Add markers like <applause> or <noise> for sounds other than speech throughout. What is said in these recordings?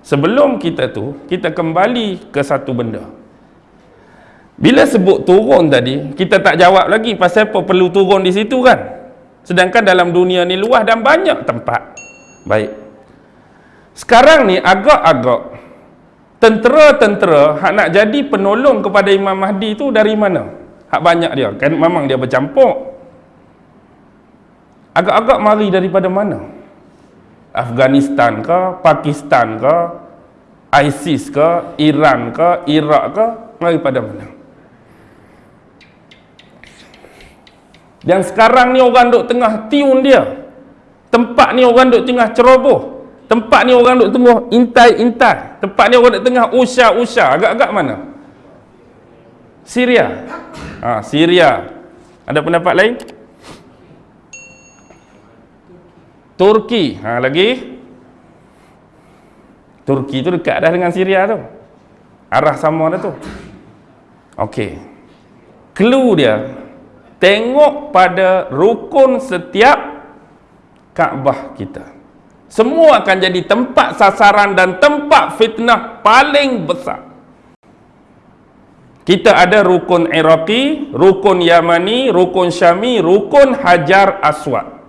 sebelum kita tu kita kembali ke satu benda. Bila sebut turun tadi kita tak jawab lagi pasal apa perlu turun di situ kan? Sedangkan dalam dunia ni luas dan banyak tempat. Baik. Sekarang ni agak-agak tentera-tentera hak nak jadi penolong kepada Imam Mahdi tu dari mana? Hak banyak dia. Kan memang dia bercampur. Agak-agak mari daripada mana Afghanistan ke Pakistan ke ISIS ke Iran ke Iraq ke mari pada mana dan sekarang ni orang duk tengah tiun dia tempat ni orang duk tengah ceroboh Tempat ni orang duk tengah intai-intai. Tempat ni orang duk tengah usah-usah. Agak-agak mana? Syria. Ha, Syria. Ada pendapat lain? Turki. Ha, lagi? Turki tu dekat dah dengan Syria tu. Arah sama dah tu. Okey. Clue dia. Tengok pada rukun setiap Kaabah kita semua akan jadi tempat sasaran dan tempat fitnah paling besar kita ada rukun Iraqi, rukun Yamani, rukun Syami, rukun Hajar Aswad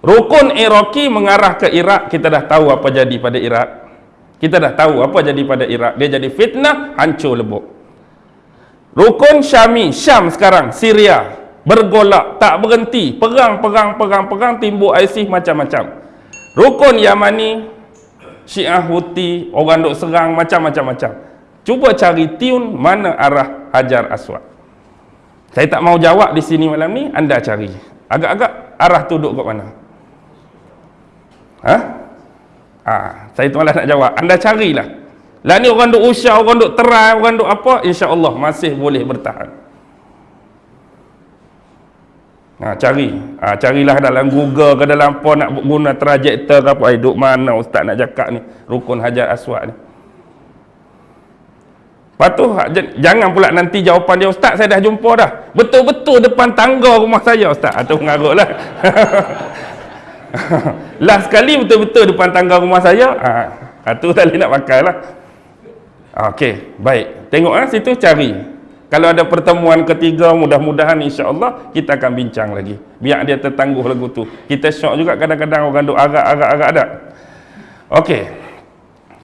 rukun Iraqi mengarah ke Iraq kita dah tahu apa jadi pada Iraq kita dah tahu apa jadi pada Iraq dia jadi fitnah, hancur lebuk rukun Syami, Syam sekarang, Syria bergolak, tak berhenti perang, perang, perang, perang timbul ISIS macam-macam Rukun Yamani, Syiah Houthi, orang duk serang macam-macam-macam. Cuba cari tiun mana arah Hajar Aswad. Saya tak mau jawab di sini malam ni, anda cari. Agak-agak arah tu duduk kat mana? Ha? Ha, saya tu nak jawab. Anda carilah. Lah ni orang duk usah, orang duk terai, orang duk apa, insya-Allah masih boleh bertahan. Ha, cari. Ha, carilah dalam Google ke dalam apa nak guna trajektor ke apa. Eh, duk mana ustaz nak cakap ni. Rukun Hajar Aswad ni. Lepas tu, ha, jangan pula nanti jawapan dia, Ustaz saya dah jumpa dah. Betul-betul depan tangga rumah saya, Ustaz. Itu ha, mengarut lah. <laughs> <laughs> Last sekali betul-betul depan tangga rumah saya. Ha, itu tak boleh nak pakai lah. Okey, baik. Tengok lah situ cari. Kalau ada pertemuan ketiga, mudah-mudahan insya-Allah kita akan bincang lagi. Biar dia tertangguh lagu tu. Kita syok juga kadang-kadang orang duk agak-agak-agak ada. Okey.